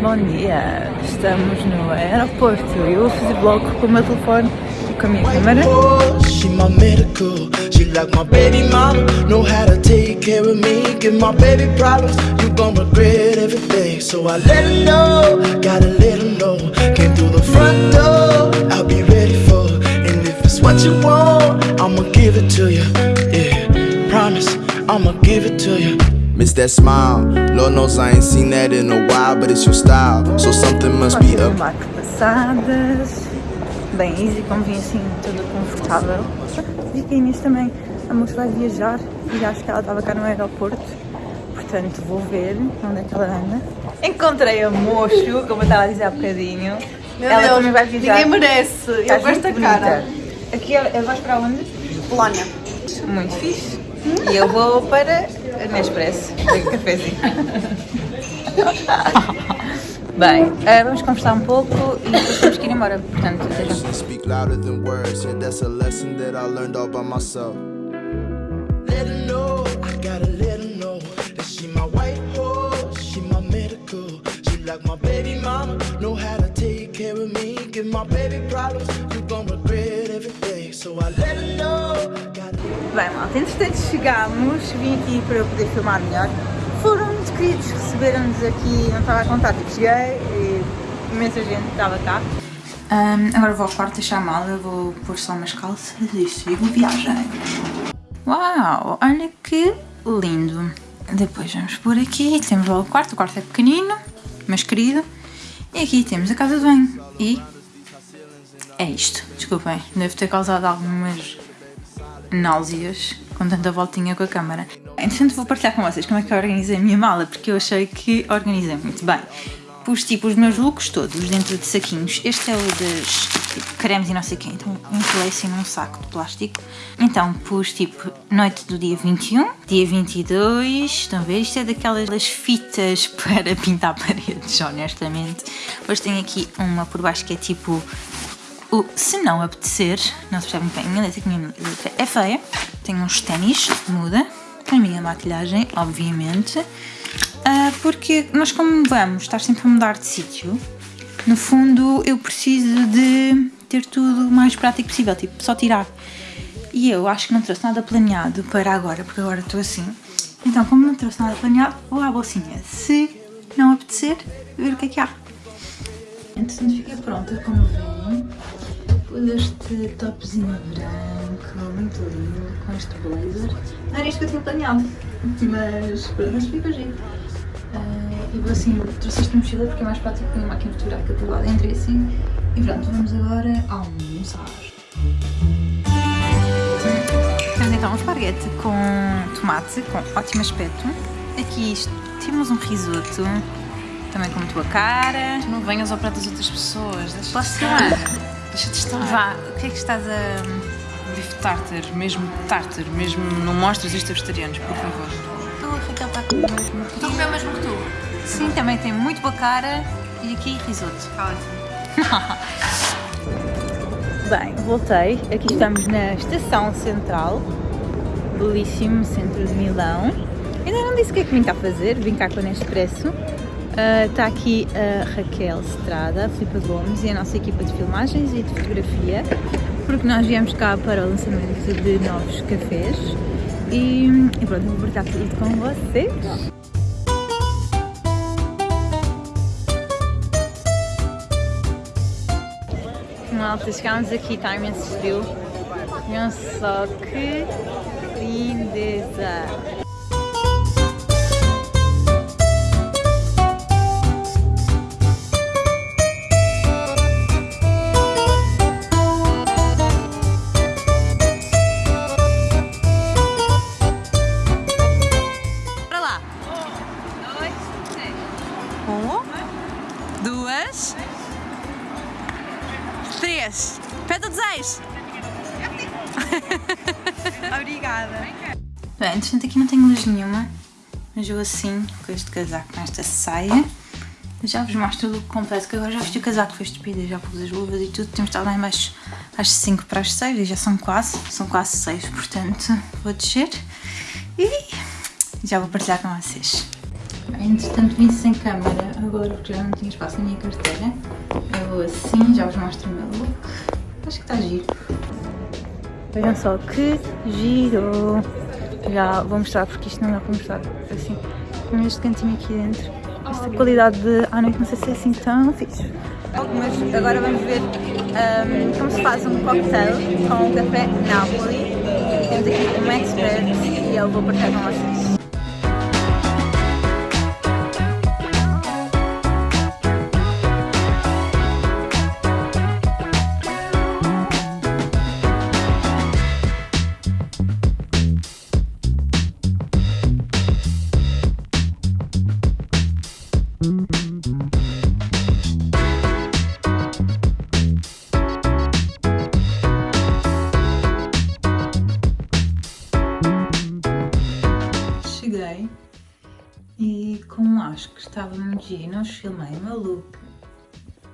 Bom dia, estamos no aeroporto e eu vou fazer vlog com o meu telefone e com a minha câmera. She my medical, she like my baby mama. Know how to take care of me, give my baby problems. You gon' regret every day. So I let her know, gotta let her know. Came through the front door, I'll be ready for. And if it's what you want, I'ma give it to you. Yeah, promise, I'ma give it to you. Miss that smile. Lord knows I ain't seen that in a while, but it's your style. So something must be up. Passadas, bem easy, como vim assim, toda confortável. Vi que a Inês também, a moça vai viajar e acho que ela estava cá no aeroporto. Portanto, vou ver onde é que ela anda. Encontrei a Mocho, como eu estava a dizer há bocadinho. Meu ela Deus, também vai viajar. ninguém merece. Eu com esta muito cara. Aqui é, é- vais para onde? Polónia. Muito fixe. E eu vou para Nespresso, um cafezinho. Bem, eh, vamos conversar um pouco e depois temos que ir embora. Portanto, até já. Speak louder than words. Yeah, that's a lesson that I learned all by myself. Let her know, I gotta let her know that she my white horse, she my medical. She like my baby mama, know how to take care of me, give my baby problems. You gon' regret every day. So I let her know. Bem, malta, entretanto chegámos, vim aqui para eu poder filmar melhor. Foram muito queridos, receberam-nos aqui, não estava a contar, tipo, cheguei e imensa gente estava cá. agora vou ao quarto deixar a mala, vou pôr só umas calças e sigo viagem. Uau, olha que lindo. Depois vamos por aqui, temos o quarto, o quarto é pequenino, mas querido. E aqui temos a casa de banho e é isto. Desculpem, devo ter causado algumas náuseas com tanta voltinha com a câmara. Entretanto vou partilhar com vocês como é que eu organizei a minha mala, porque eu achei que organizei muito bem. Pus tipo os meus looks todos dentro de saquinhos. Este é o das tipo, cremes e não sei o quê, então enrolei assim num saco de plástico. Então pus tipo noite do dia 21, dia 22, estão a ver? Isto é daquelas fitas para pintar paredes, honestamente. Depois tenho aqui uma por baixo que é tipo o se não apetecer, não se percebe muito bem, a minha letra, que a minha letra é feia. Tenho uns ténis de muda, a minha maquilhagem, obviamente. Ah, porque nós como vamos estar sempre a mudar de sítio, no fundo eu preciso de ter tudo o mais prático possível, tipo, só tirar. E eu acho que não trouxe nada planeado para agora, porque agora estou assim. Então, como não trouxe nada planeado, vou à bolsinha. Se não apetecer, ver o que é que há. Entretanto, fiquei pronta, como veem. Pus este topzinho branco, muito lindo, com este blazer. Não era isto que eu tinha planeado, mas pronto, mas fica giro. Ah, e vou assim, trouxe esta mochila porque é mais prático que a minha máquina fotográfica do lado. Entrei assim e pronto, vamos agora almoçar. Temos então um esparguete com tomate, com ótimo aspecto. Aqui isto, temos um risoto, também com muito boa cara. Não venhas ao prato das outras pessoas. Deixa Estar. Deixa de estar. Vá, o que é que estás a... Bife tartar, mesmo tartar, mesmo não mostres isto a vegetarianos, por favor. Tu, a Raquel está com o mesmo. Estou a comer o mesmo que tu. Sim, também tem muito boa cara e aqui risoto. Ótimo. Bem, voltei. Aqui estamos na estação central. Belíssimo centro de Milão. Ainda não disse o que é que vim cá fazer. Vim cá com a Nespresso. Ah, Está aqui a Raquel Estrada, a Filipa Gomes e a nossa equipa de filmagens e de fotografia. Porque nós viemos cá para o lançamento de novos cafés. E, e pronto, vou partilhar tudo com vocês. Malta, chegámos aqui, está imenso frio. Vejam só que lindeza! Obrigada. Bem, entretanto aqui não tenho luz nenhuma, mas eu assim, com este casaco, com esta saia, já vos mostro o look completo, que agora já vesti o casaco, foi estúpido, já pus as luvas e tudo, temos estado lá em baixo às 5 para as 6 e já são quase, são quase 6, portanto vou descer e já vou partilhar com vocês. Entretanto vim sem câmera agora porque já não tinha espaço na minha carteira. Eu vou assim, já vos mostro o meu look. Acho que está giro. Vejam só que giro! Já vou mostrar porque isto não dá para mostrar assim. Com este cantinho aqui dentro. Esta qualidade de à noite não sei se é assim tão fixe. Mas agora vamos ver um, como se faz um cocktail com café Napoli. Temos aqui um expert e eu vou partilhar com vocês. Muito giro e não os filmei o meu look,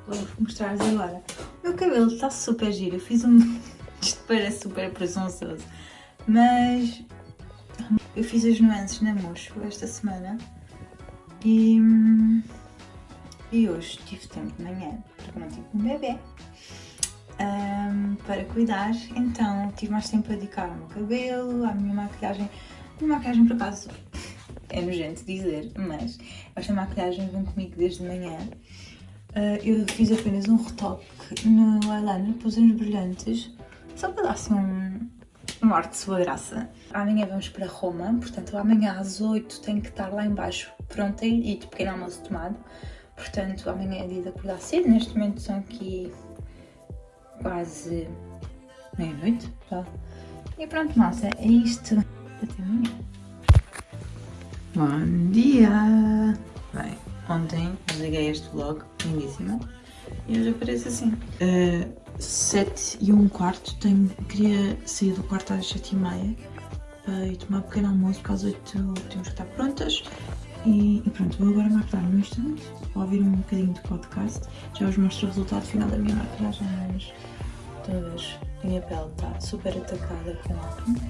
vou mostrar-vos agora. O meu cabelo está super giro, eu fiz um... isto parece super presunçoso, mas eu fiz as nuances na mocho esta semana e, e hoje tive tempo de manhã, porque não tive um bebê. ahm, para cuidar, então tive mais tempo a dedicar ao meu cabelo, à minha maquilhagem. A minha maquilhagem, por acaso, é nojento dizer, mas esta maquilhagem vem comigo desde manhã. Ah, eu fiz apenas um retoque no eyeliner, pus uns brilhantes, só para dar assim um, um ar de sua graça. Amanhã vamos para Roma, portanto amanhã às 8 tenho que estar lá embaixo pronta e de pequeno almoço tomado. Portanto, amanhã é dia de acordar cedo, neste momento são aqui quase meia-noite? E pronto, massa, é isto. Até amanhã. Bom dia! Bem, ontem desliguei este vlog, lindíssima, e hoje aparece assim. Uh, 7 e um quarto, tenho, queria sair do quarto às 7 e meia uh, e tomar um pequeno almoço, porque às 8 temos que estar prontas. E, e pronto, vou agora maquilhar no instante, vou ouvir um bocadinho de podcast, já vos mostro o resultado final da minha maquilhagem, mas todas, a minha pele está super atacada com acne.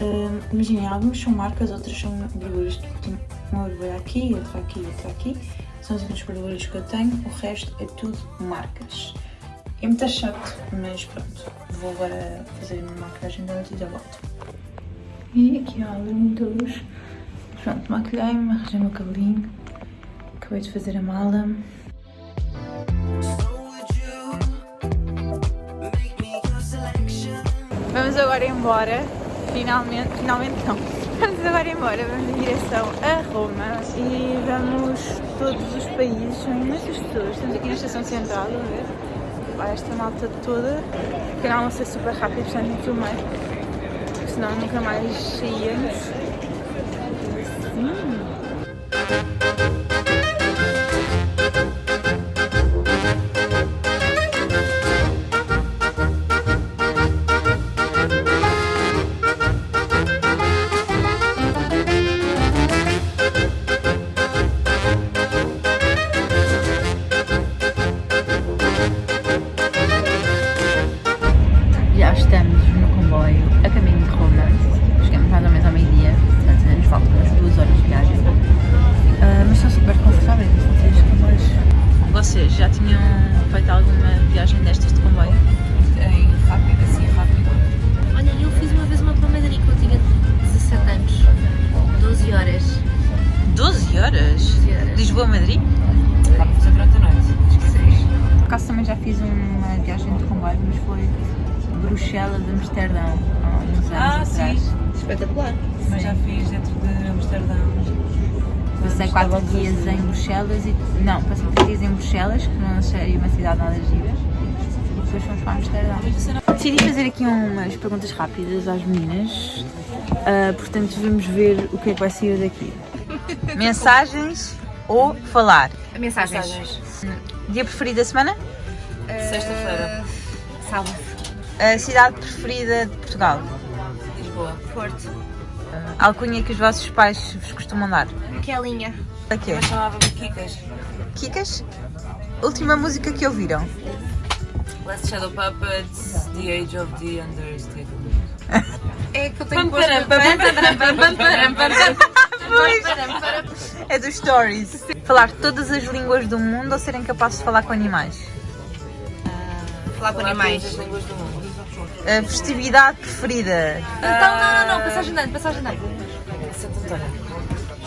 Uh, Imaginem, algumas são marcas, outras são borbulhas, tipo, uma borbulha aqui, outra aqui, outra aqui, são as únicas borbulhas que eu tenho, o resto é tudo marcas. É muito chato, mas pronto, vou agora fazer a minha maquilhagem da noite e já volto. E aqui ó, todos. Pronto, maquilhei-me, arranjei o meu cabelinho, acabei de fazer a mala. Vamos agora embora, finalmente, finalmente não. Vamos agora embora, vamos em direção a Roma e vamos todos os países, são imensas pessoas. Estamos aqui na estação central, a ver? Vai esta malta toda. O canal não ser super rápido, portanto não filmei, senão nunca mais saíamos. Sim. Bruxelas, que não achei uma cidade nada gira. E depois fomos para Amsterdão. Decidi fazer aqui umas perguntas rápidas às meninas. Ah, portanto, vamos ver o que é que vai sair daqui. Mensagens ou falar? Mensagens. Dia preferido da semana? Sexta-feira. Sábado. A cidade preferida de Portugal? Lisboa. Porto. Alcunha que os vossos pais vos costumam dar? Kelinha. A quê? Mas chamava-me Kikas. Kikas? Última música que ouviram? Last Shadow Puppets, The Age of the Understatement. É que eu tenho posto... é do stories. Falar todas as línguas do mundo ou serem capazes de falar com animais? Falar com animais. A festividade preferida? Então, não, não, não, passagem de ano, passagem de ano. Santo António.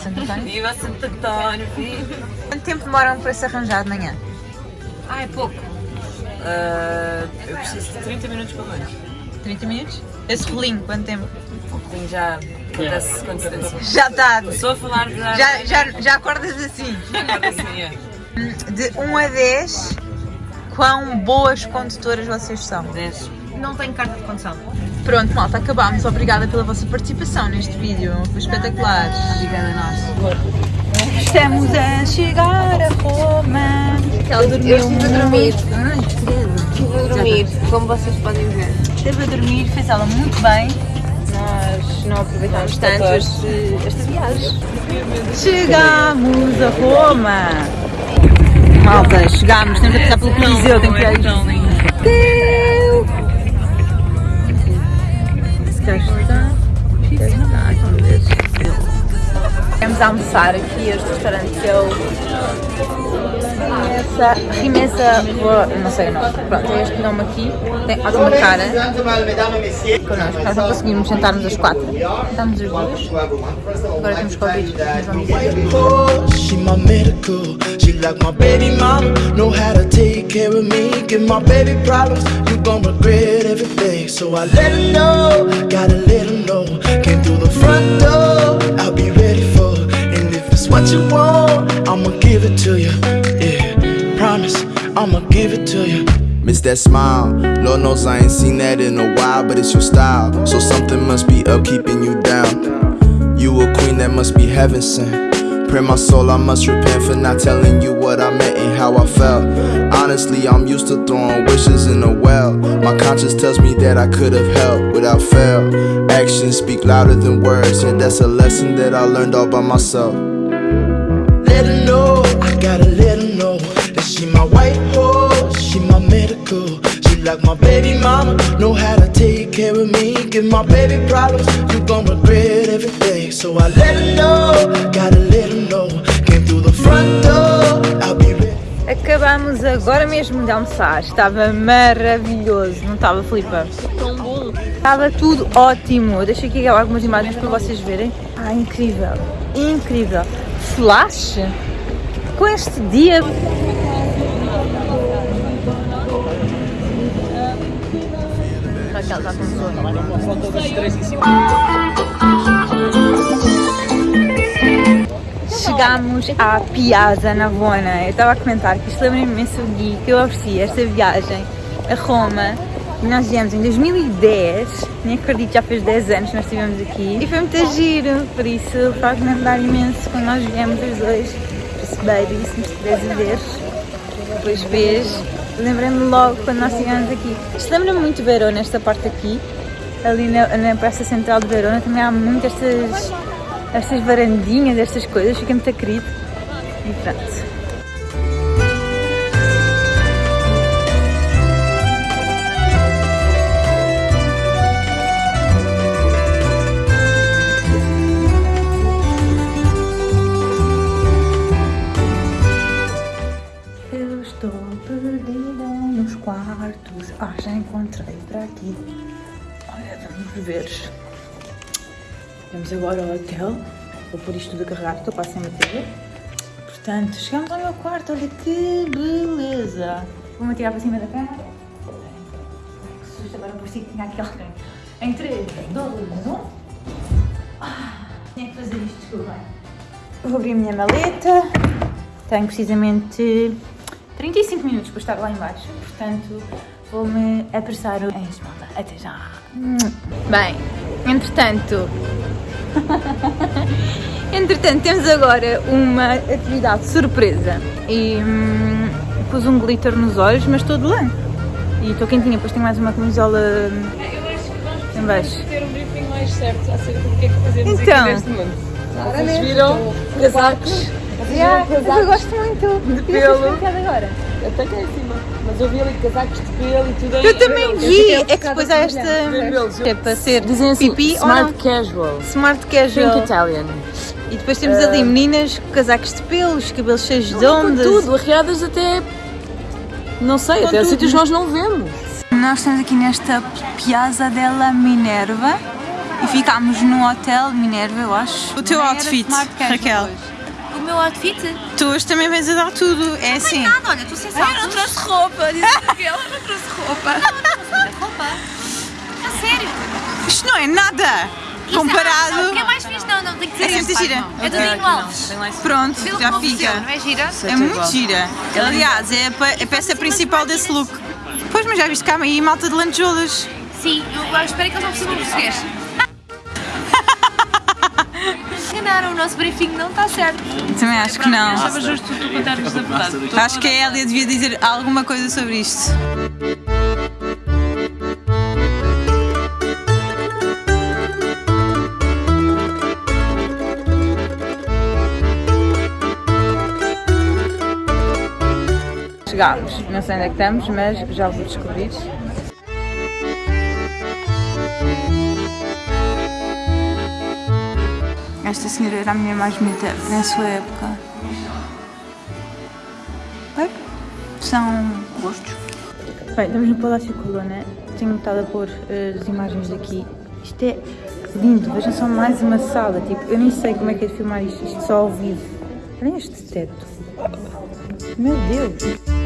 Santo António? Viva Santo António, filho. Quanto tempo demoram para se arranjar de manhã? Ah, é pouco. Ah, eu preciso de 30 minutos para banho. 30 minutos? Esse rolinho, quanto tempo? Tenho já acontece com antecedência. Já está. Estou a falar já. Já, já, já acordas assim? assim, é. De 1 a 10, quão boas condutoras vocês são? 10. Não tenho carta de condução. Pronto, malta, acabámos. Obrigada pela vossa participação neste vídeo. Foi espetacular. Obrigada a nós. Estamos a chegar a Roma. Ela dormiu Eu estive a dormir. Estive a dormir, como vocês podem ver. Esteve a dormir, fez ela muito bem. Nós não aproveitámos tanto esta viagem. Chegamos a Roma. Malta, chegámos. Temos a passar pelo Coliseu. Tem que ir aí. Vamos almoçar aqui este restaurante que é o Rimessa, não sei o nome, pronto, é este nome aqui, tem ótima cara. Connosco, nós não conseguimos sentar-nos às quatro, estamos os dois, agora temos Covid, mas vamos ver. You want, I'ma give it to you. Yeah, promise. I'ma give it to you. Miss that smile. Lord knows I ain't seen that in a while, but it's your style. So something must be up keeping you down. You a queen that must be heaven sent. Pray my soul, I must repent for not telling you what I meant and how I felt. Honestly, I'm used to throwing wishes in a well. My conscience tells me that I could have helped without fail. Actions speak louder than words, and that's a lesson that I learned all by myself. Like my baby mama, know how to take care of me. Give my baby problems, you gon' regret every day. So I let her know, gotta let her know. Came through the front door, I'll be ready. Acabamos agora mesmo de almoçar, estava maravilhoso, não estava, Filipa? Tão bom. Estava tudo ótimo. Deixa aqui algumas imagens para vocês verem. Ah, incrível, incrível. Flash com este dia. Raquel está com sono. Chegámos à Piazza Navona. Eu estava a comentar que isto lembra-me imenso o Gui que eu ofereci esta viagem a Roma. Nós viemos em 2010, nem acredito, já fez 10 anos que nós estivemos aqui. E foi muito giro, por isso faz-me lembrar imenso quando nós viemos os dois. Por isso, baby, se me estiveres a ver, depois vês. Lembrei-me logo quando nós estivemos aqui. Isto lembra-me muito Verona, esta parte aqui. Ali na, na Praça Central de Verona também há muitas estas, estas varandinhas, estas coisas, fica muito querido. E pronto. Olha, vamos agora ao hotel. Vou pôr isto tudo a carregar, estou quase sem bateria. Portanto, chegamos ao meu quarto. Olha que beleza. Vou-me tirar para cima da cama. Que susto, agora parecia que tinha aqui alguém. Em 3, 2, 1. Ah, tinha que fazer isto, desculpem. Vou abrir a minha maleta. Tenho precisamente 35 minutos para estar lá em baixo, portanto vou-me apressar em malta. Até já! Bem, entretanto... entretanto, temos agora uma atividade surpresa e hum, pus um glitter nos olhos, mas estou de lã. E estou quentinha, depois tenho mais uma camisola em baixo. ter um briefing mais certo acerca do que é que fazemos Então. aqui neste mundo. Vocês viram casacos Yeah, eu gosto muito de pelo. agora. até cá em cima, mas eu vi ali casacos de pelo e tudo aí. Eu também vi, é que depois há esta... É para ser Dizem assim, pipi smart casual. Smart Think casual. Italian. E depois temos ali meninas com casacos de pelos, cabelos cheios de Com ondas. tudo, arreadas até. Não sei, até sítios nós não vemos. Nós estamos aqui nesta Piazza della Minerva e ficámos num hotel Minerva, eu acho. O teu outfit, smart casual Raquel. hoje. Meu outfit? Tu hoje também vens a dar tudo, é assim. Nada, olha, estou sem saltos. Eu não trouxe roupa, disse que ela não trouxe roupa. roupa. A sério. Isto não é nada Isso é- comparado. não, O que é mais fixe? Não, não, tem que ser É isso. muito gira. É do Dino Alves. Pronto, Pelo já fica. Não é gira? É muito gira. Aliás, é a, a peça principal desse look. Pois, mas já viste cá aí malta de lantejoulas. Sim, eu, eu espero que eles não percebam português. Enganaram, o nosso briefing não está certo. Também acho que não. Estava justo tu contar-nos a verdade. Acho que a Elia devia dizer alguma coisa sobre isto. Chegámos, não sei onde é que estamos, mas já vou descobrir. Esta senhora era a mulher mais bonita na sua época. Bem, são gostos. Bem, estamos no Palácio Colonna. Tenho estado a pôr eh, as imagens daqui. Isto é lindo. Vejam só mais uma sala. Tipo, eu nem sei como é que é de filmar isto. Isto só ao vivo. Olhem este teto. Meu Deus.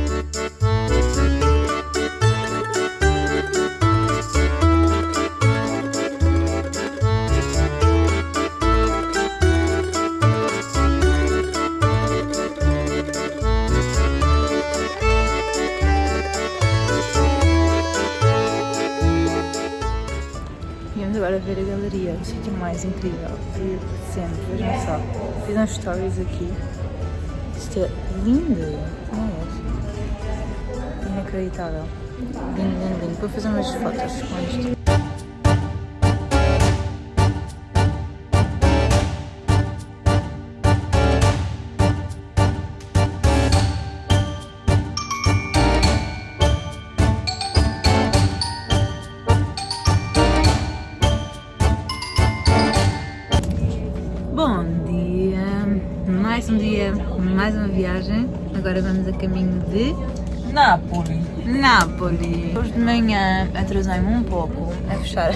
Incrível de sempre. Vejam só, fiz uns stories aqui. Isto é lindo, não é? Inacreditável. Lindo, lindo, lindo. Vou fazer umas fotos com isto. Viagem. Agora vamos a caminho de Nápoles. Nápoles. Hoje de manhã atrasei-me um pouco a fechar.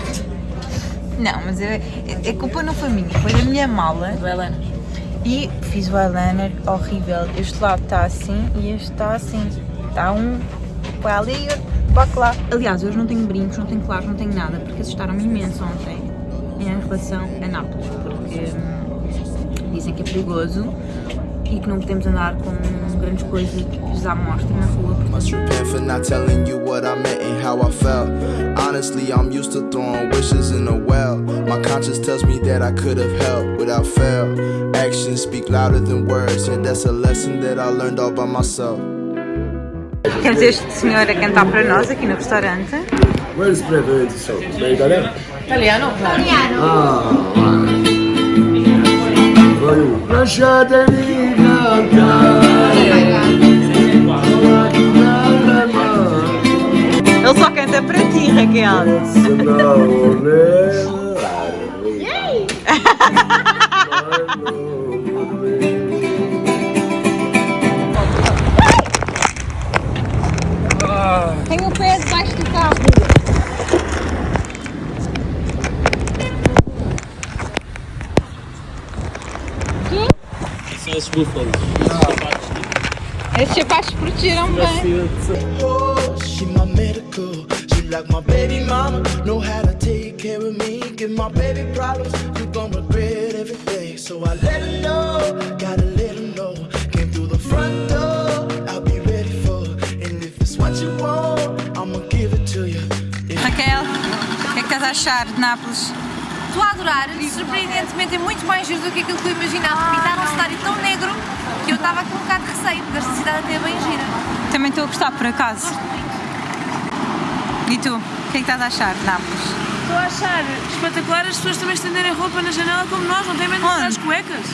Não, mas eu, a culpa não foi minha, foi da minha mala. Helena. E fiz o eyeliner horrível. Este lado está assim e este está assim. Está um para ali e outro para lá. Aliás, hoje não tenho brincos, não tenho claros, não tenho nada, porque assustaram-me imenso ontem em relação a Nápoles, porque hum, dizem que é perigoso e que não podemos andar com grandes coisas à mostra na rua. porque Must repent for not telling you what I meant and how I felt. Honestly, I'm used to throwing wishes in a well. My conscience tells me that I could have helped without fail. Actions speak louder than words, and that's a lesson that I learned all by myself. Temos este senhor a cantar para nós aqui no restaurante. Where is preferred so? Da italiano? Italiano? Ah, vai. Ele só canta para ti, Raquel. Esses sapatos protegeram bem. Oh, she my medical. She like my baby mama. Know how to take care of me. Give my baby problems. You gon' regret every day. So I let her know. Gotta let her know. Came through the front door. I'll be ready for. And if it's what you want, I'ma give it to you. Raquel, o que é que estás a achar de Nápoles? Estou a adorar, surpreendentemente é muito mais giro do que aquilo que eu imaginava. Pintaram um cenário tão negro que eu estava com um bocado de receio, porque esta cidade até é bem gira. Também estou a gostar, por acaso. E tu, o que é que estás a achar de Nápoles? Estou a achar espetacular as pessoas também estenderem roupa na janela como nós, não tem medo de as cuecas.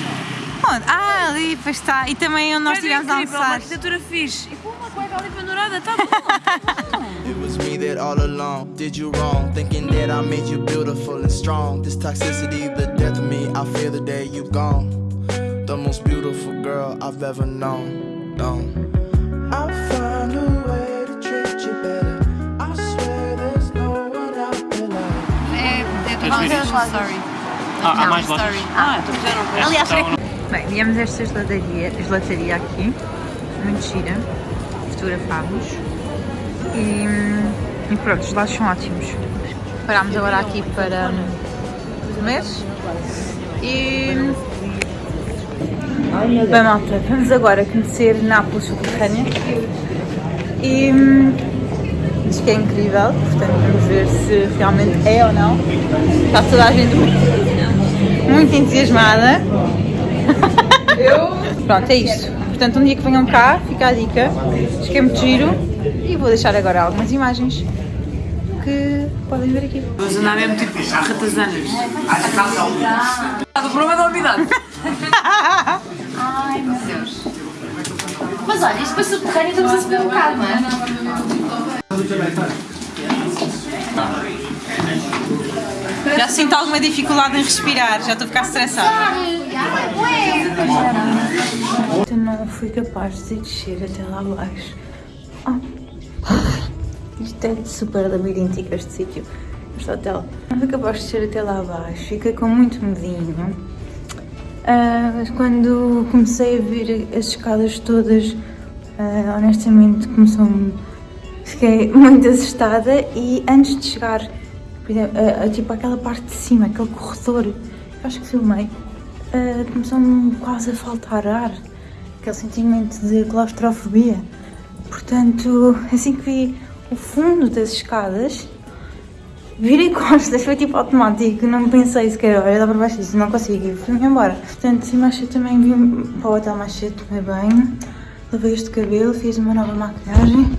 Onde? Ah, ali, pois está. E também onde nós estivemos a incrível, uma almoçar. arquitetura fixe. E pô, uma cueca ali pendurada, tá bom. It was me that all along did you wrong, thinking that I made you beautiful and strong. This toxicity, the death of me, I fear the day you gone. the most beautiful girl I've ever known. known. I'll find a way to treat you better. I swear there's no one out there like É, é do Queres ver Lojas isto? Ah, há mais Story. lojas. Ah, então já. Aliás, Então, Bem, viemos a esta gelataria, gelataria aqui, muito gira, fotografámos e, e pronto, os lados são ótimos. Parámos agora aqui para hum, comer e... Bem malta, vamos agora conhecer Nápoles subterrânea e hum, diz que é incrível, portanto vamos ver se realmente é ou não. Está toda a gente muito, muito entusiasmada. Pronto, é isto. Portanto, um dia que venham cá, fica a dica. Diz que é muito giro. E vou deixar agora algumas imagens que podem ver aqui. Vamos andar mesmo tipo ratazanas. O problema da umidade. Ai meu Deus. Mas olha, isto foi subterrâneo, estamos a subir um bocado, não é? Já sinto alguma dificuldade em respirar, já estou a ficar estressada. Eu não fui capaz de descer até lá abaixo. Isto é super labiríntico este sítio, este hotel. Não capaz de descer até lá abaixo, fiquei com muito medinho. Ah, mas quando comecei a ver as escadas todas, ah, honestamente começou-me. Fiquei muito assustada e antes de chegar, a, tipo aquela parte de cima, aquele corredor, acho que filmei, ah, começou-me quase a faltar ar, aquele sentimento de claustrofobia. Portanto, assim que vi o fundo das escadas, virei costas, foi tipo automático, não pensei sequer, olha, dá para baixo disso, não consigo, fui-me embora. Portanto, assim mais cedo também vim para o hotel mais cedo, tomei banho, lavei este cabelo, fiz uma nova maquilhagem,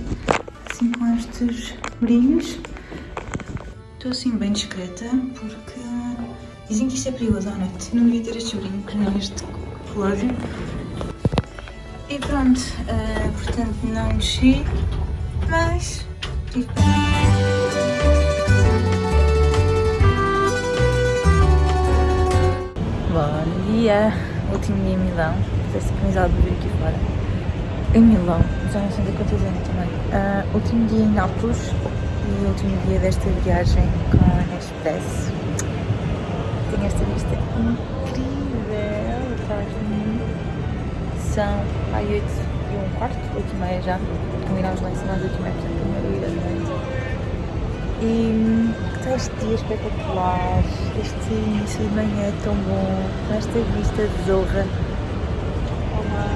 assim com estes brilhos. Estou assim bem discreta, porque dizem que isto é perigoso à noite, não devia ter estes brincos, nem este relógio. E pronto, ah, portanto não mexi, mas Bom dia, último dia em Milão, estou sincronizado de vir aqui fora. Em Milão, já não sei de quantos anos também. Ah, último dia em Nápoles e último dia desta viagem com a Express. Tenho esta vista incrível de mim. São ai, 8 e um quarto, 8 e meia já. Combinamos lá em cima às 8 e meia, portanto E está este dia espetacular, este início de manhã é tão bom, com esta vista de Zorra. Olá!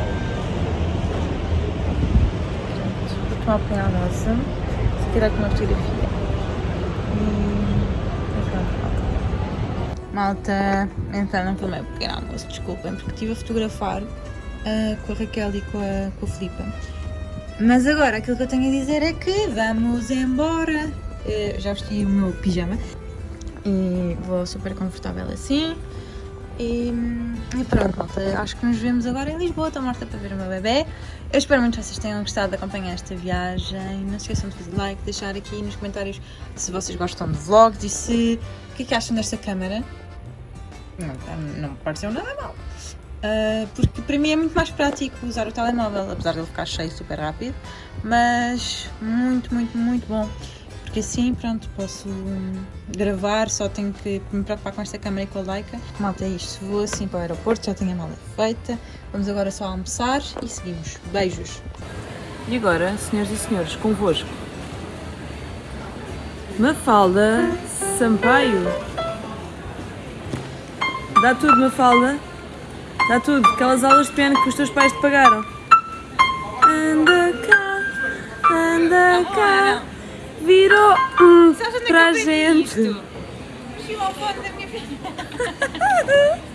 Vou tomar um pequeno almoço, vou tirar aqui uma fotografia. E, malta. Malta, então não tomei o pequeno almoço, desculpem, porque estive a fotografar ah, com a Raquel e com a, com a Filipa. Mas agora aquilo que eu tenho a dizer é que vamos embora. Eh, já vesti o meu pijama e vou super confortável assim. E, e pronto, malta, acho que nos vemos agora em Lisboa. Estou morta para ver o meu bebê. Eu espero muito que vocês tenham gostado de acompanhar esta viagem. Não se esqueçam de fazer like, deixar aqui nos comentários se vocês gostam de vlogs e se o que é que acham desta câmera. Não, tá- não me pareceu nada mal. Uh, porque para mim é muito mais prático usar o telemóvel, apesar de ele ficar cheio super rápido, mas muito, muito, muito bom. Porque assim, pronto, posso hum, gravar, só tenho que me preocupar com esta câmera e com a Leica. Malta, é isto, vou assim para o aeroporto, já tenho a mala feita, vamos agora só almoçar e seguimos. Beijos! E agora, senhoras e senhores, convosco. Mafalda Sampaio. Dá tudo, Mafalda. Dá tudo. Aquelas aulas de piano que os teus pais te pagaram. Anda cá, anda cá. Virou hum, para a gente. Chegou ao fone da minha filha!